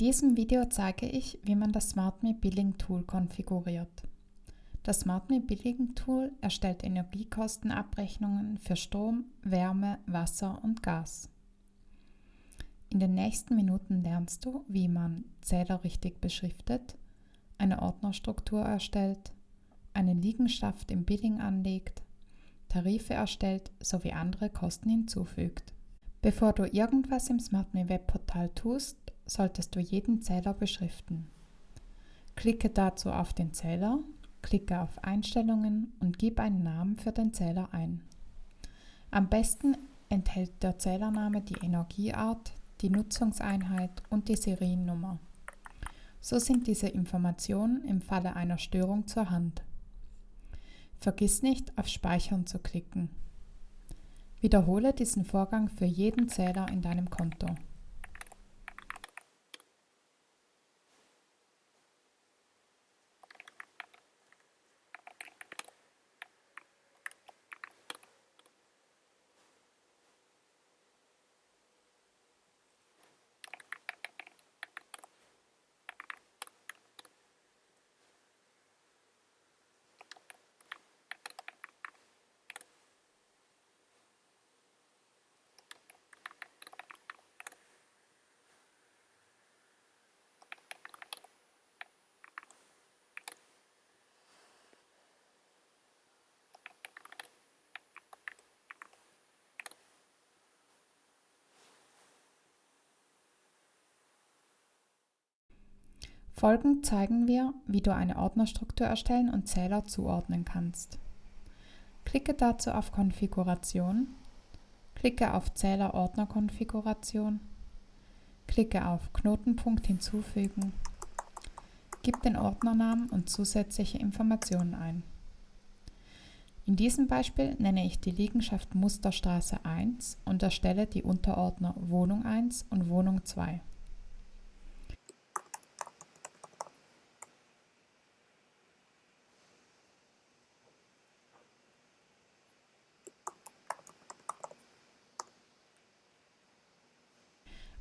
In diesem Video zeige ich, wie man das SmartMe Billing Tool konfiguriert. Das SmartMe Billing Tool erstellt Energiekostenabrechnungen für Strom, Wärme, Wasser und Gas. In den nächsten Minuten lernst du, wie man Zähler richtig beschriftet, eine Ordnerstruktur erstellt, eine Liegenschaft im Billing anlegt, Tarife erstellt sowie andere Kosten hinzufügt. Bevor du irgendwas im SmartMe Webportal tust, solltest du jeden Zähler beschriften. Klicke dazu auf den Zähler, klicke auf Einstellungen und gib einen Namen für den Zähler ein. Am besten enthält der Zählername die Energieart, die Nutzungseinheit und die Seriennummer. So sind diese Informationen im Falle einer Störung zur Hand. Vergiss nicht, auf Speichern zu klicken. Wiederhole diesen Vorgang für jeden Zähler in deinem Konto. Folgend zeigen wir, wie du eine Ordnerstruktur erstellen und Zähler zuordnen kannst. Klicke dazu auf Konfiguration, klicke auf Zähler-Ordner-Konfiguration, klicke auf Knotenpunkt hinzufügen, gib den Ordnernamen und zusätzliche Informationen ein. In diesem Beispiel nenne ich die Liegenschaft Musterstraße 1 und erstelle die Unterordner Wohnung 1 und Wohnung 2.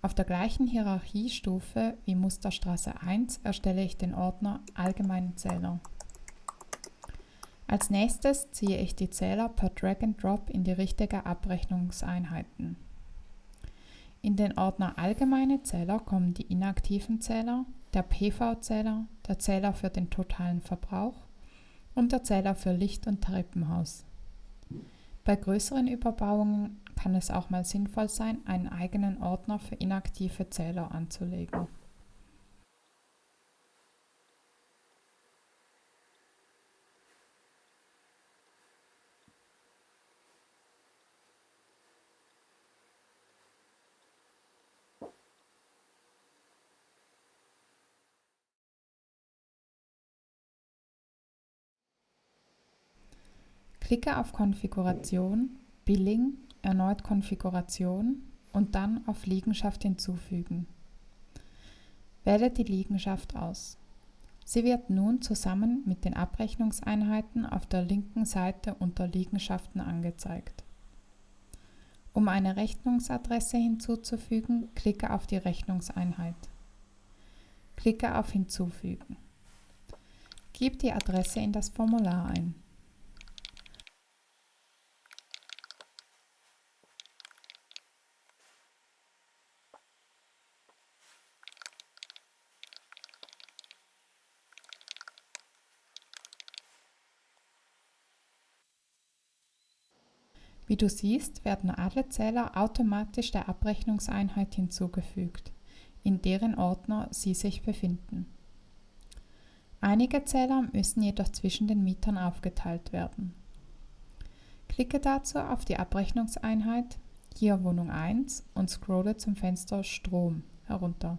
Auf der gleichen Hierarchiestufe wie Musterstraße 1 erstelle ich den Ordner Allgemeinen Zähler. Als nächstes ziehe ich die Zähler per Drag and Drop in die richtige Abrechnungseinheiten. In den Ordner Allgemeine Zähler kommen die inaktiven Zähler, der PV-Zähler, der Zähler für den totalen Verbrauch und der Zähler für Licht- und Treppenhaus. Bei größeren Überbauungen kann es auch mal sinnvoll sein, einen eigenen Ordner für inaktive Zähler anzulegen. Klicke auf Konfiguration, Billing, erneut Konfiguration und dann auf Liegenschaft hinzufügen. Wähle die Liegenschaft aus. Sie wird nun zusammen mit den Abrechnungseinheiten auf der linken Seite unter Liegenschaften angezeigt. Um eine Rechnungsadresse hinzuzufügen, klicke auf die Rechnungseinheit. Klicke auf Hinzufügen. Gib die Adresse in das Formular ein. Wie du siehst, werden alle Zähler automatisch der Abrechnungseinheit hinzugefügt, in deren Ordner sie sich befinden. Einige Zähler müssen jedoch zwischen den Mietern aufgeteilt werden. Klicke dazu auf die Abrechnungseinheit, hier Wohnung 1 und scrolle zum Fenster Strom herunter.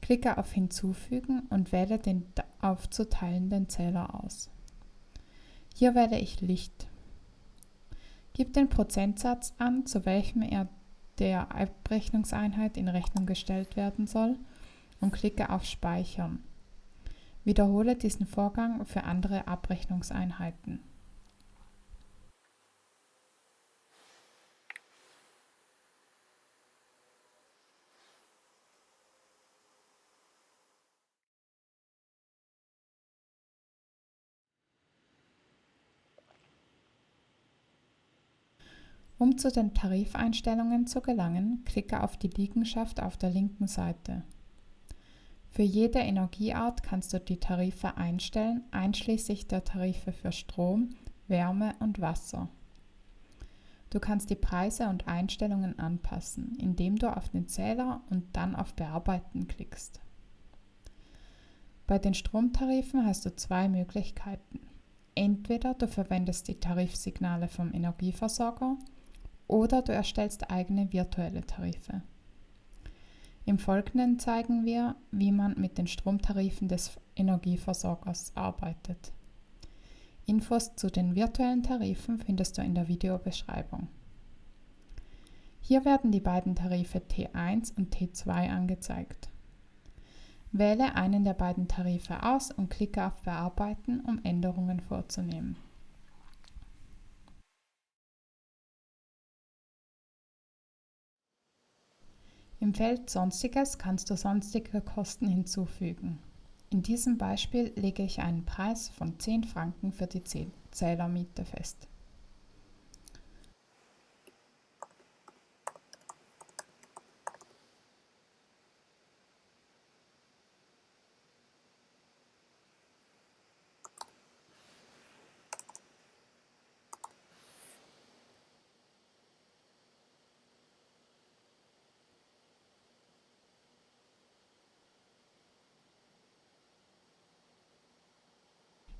Klicke auf Hinzufügen und wähle den aufzuteilenden Zähler aus. Hier wähle ich Licht Gib den Prozentsatz an, zu welchem er der Abrechnungseinheit in Rechnung gestellt werden soll und klicke auf Speichern. Wiederhole diesen Vorgang für andere Abrechnungseinheiten. Um zu den Tarifeinstellungen zu gelangen, klicke auf die Liegenschaft auf der linken Seite. Für jede Energieart kannst du die Tarife einstellen, einschließlich der Tarife für Strom, Wärme und Wasser. Du kannst die Preise und Einstellungen anpassen, indem du auf den Zähler und dann auf Bearbeiten klickst. Bei den Stromtarifen hast du zwei Möglichkeiten. Entweder du verwendest die Tarifsignale vom Energieversorger oder du erstellst eigene virtuelle Tarife. Im Folgenden zeigen wir, wie man mit den Stromtarifen des Energieversorgers arbeitet. Infos zu den virtuellen Tarifen findest du in der Videobeschreibung. Hier werden die beiden Tarife T1 und T2 angezeigt. Wähle einen der beiden Tarife aus und klicke auf Bearbeiten, um Änderungen vorzunehmen. Im Feld Sonstiges kannst du sonstige Kosten hinzufügen. In diesem Beispiel lege ich einen Preis von 10 Franken für die Zählermiete fest.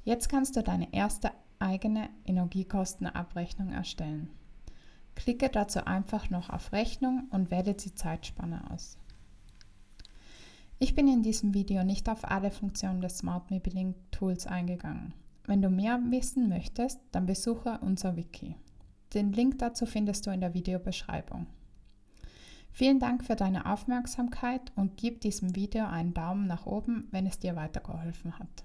Jetzt kannst du deine erste eigene Energiekostenabrechnung erstellen. Klicke dazu einfach noch auf Rechnung und wähle die Zeitspanne aus. Ich bin in diesem Video nicht auf alle Funktionen des Smart Me Billing Tools eingegangen. Wenn du mehr wissen möchtest, dann besuche unser Wiki. Den Link dazu findest du in der Videobeschreibung. Vielen Dank für deine Aufmerksamkeit und gib diesem Video einen Daumen nach oben, wenn es dir weitergeholfen hat.